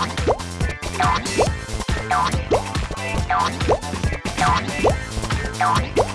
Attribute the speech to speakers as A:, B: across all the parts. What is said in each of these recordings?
A: Don't.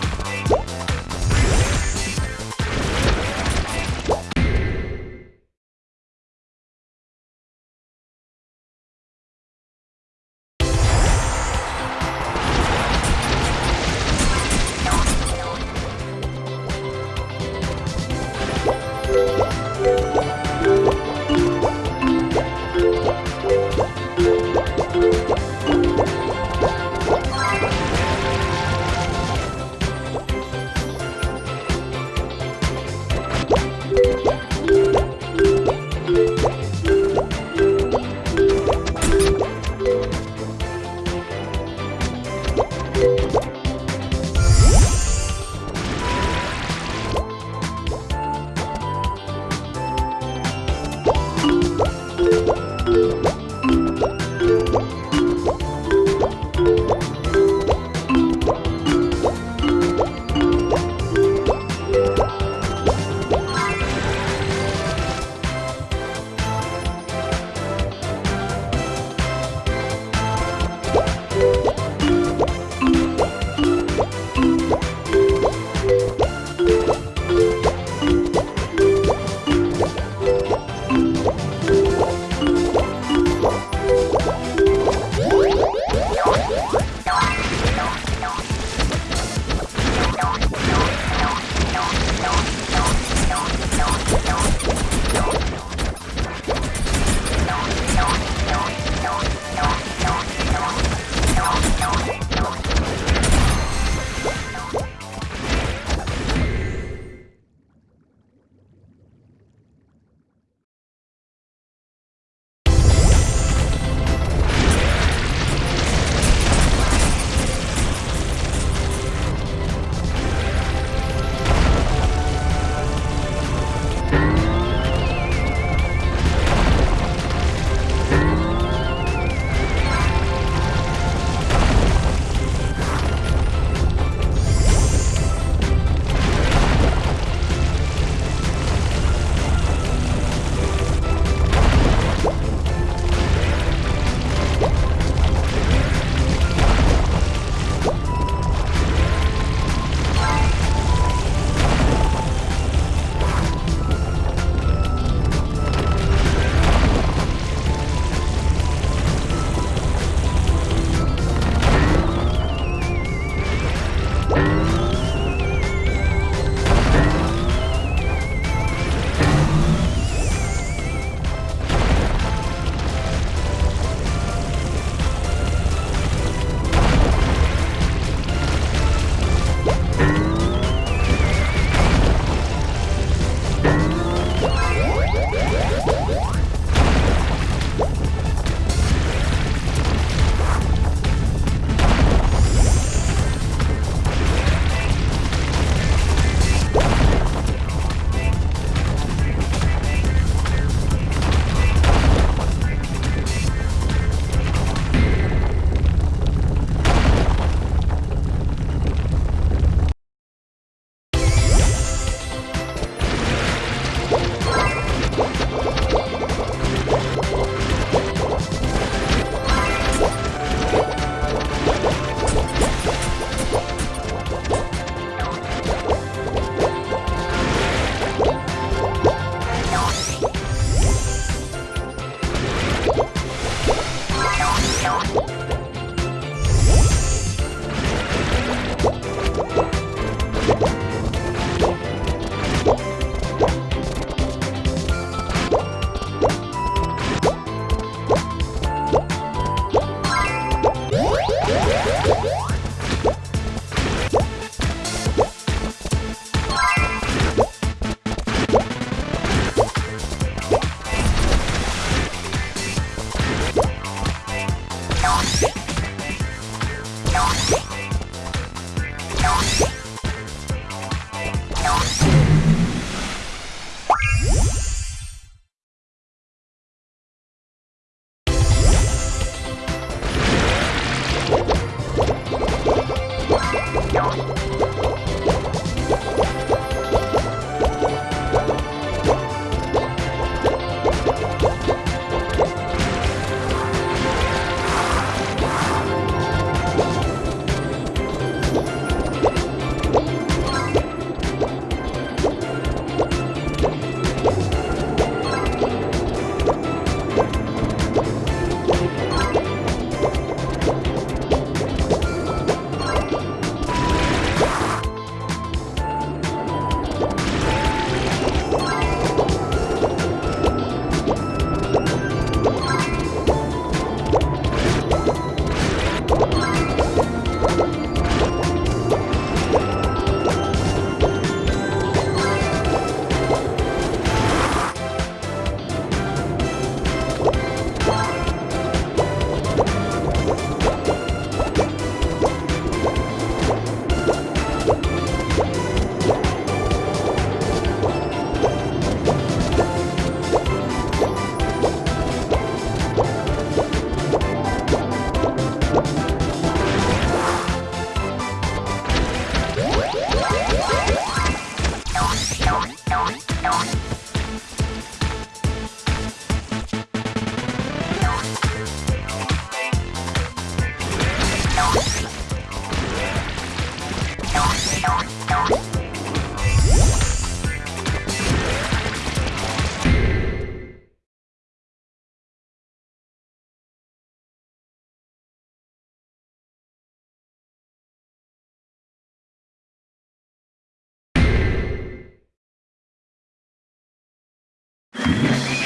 A: Thank you.